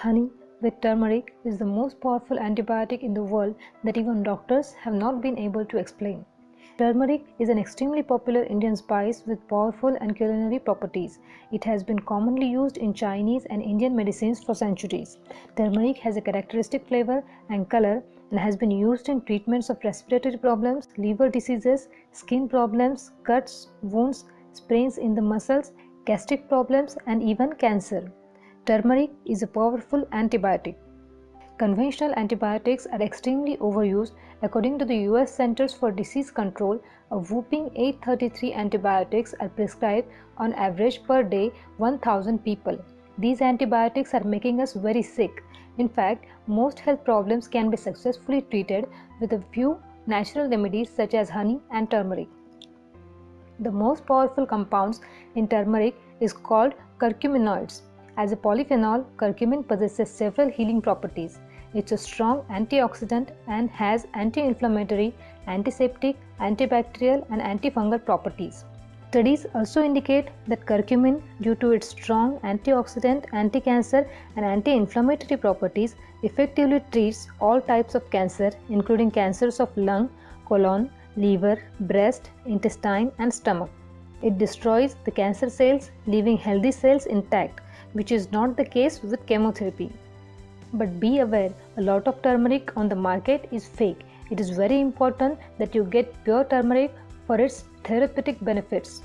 Honey with turmeric is the most powerful antibiotic in the world that even doctors have not been able to explain. Turmeric is an extremely popular Indian spice with powerful and culinary properties. It has been commonly used in Chinese and Indian medicines for centuries. Turmeric has a characteristic flavor and color and has been used in treatments of respiratory problems, liver diseases, skin problems, cuts, wounds, sprains in the muscles, gastric problems and even cancer. Turmeric is a powerful antibiotic. Conventional antibiotics are extremely overused. According to the US Centers for Disease Control, a whooping 833 antibiotics are prescribed on average per day 1000 people. These antibiotics are making us very sick. In fact, most health problems can be successfully treated with a few natural remedies such as honey and turmeric. The most powerful compounds in turmeric is called curcuminoids. As a polyphenol, curcumin possesses several healing properties. It's a strong antioxidant and has anti-inflammatory, antiseptic, antibacterial and antifungal properties. Studies also indicate that curcumin, due to its strong antioxidant, anti-cancer and anti-inflammatory properties, effectively treats all types of cancer including cancers of lung, colon, liver, breast, intestine and stomach. It destroys the cancer cells leaving healthy cells intact which is not the case with chemotherapy. But be aware, a lot of turmeric on the market is fake. It is very important that you get pure turmeric for its therapeutic benefits.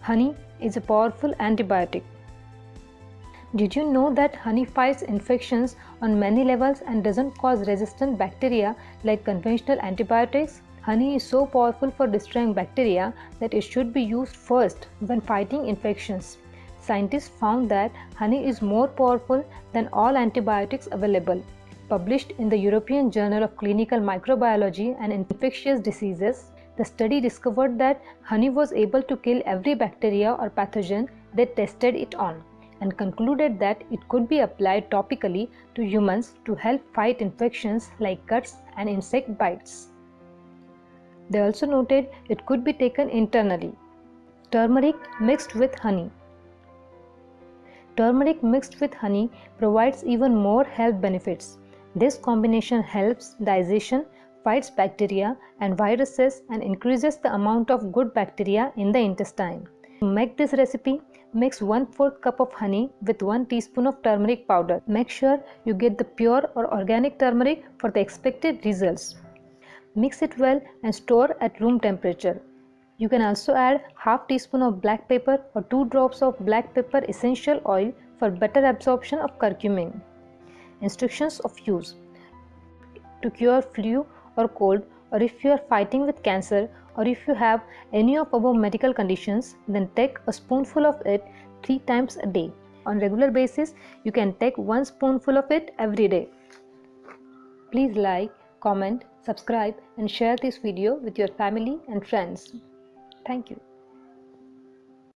Honey is a powerful antibiotic. Did you know that honey fights infections on many levels and doesn't cause resistant bacteria like conventional antibiotics? Honey is so powerful for destroying bacteria that it should be used first when fighting infections scientists found that honey is more powerful than all antibiotics available. Published in the European Journal of Clinical Microbiology and Infectious Diseases, the study discovered that honey was able to kill every bacteria or pathogen they tested it on and concluded that it could be applied topically to humans to help fight infections like cuts and insect bites. They also noted it could be taken internally. Turmeric mixed with honey. Turmeric mixed with honey provides even more health benefits. This combination helps digestion, fights bacteria and viruses and increases the amount of good bacteria in the intestine. To make this recipe, mix 1 4th cup of honey with 1 teaspoon of turmeric powder. Make sure you get the pure or organic turmeric for the expected results. Mix it well and store at room temperature. You can also add half teaspoon of black pepper or 2 drops of black pepper essential oil for better absorption of curcumin. Instructions of use To cure flu or cold or if you are fighting with cancer or if you have any of above medical conditions then take a spoonful of it 3 times a day. On regular basis you can take 1 spoonful of it every day. Please like, comment, subscribe and share this video with your family and friends. Thank you.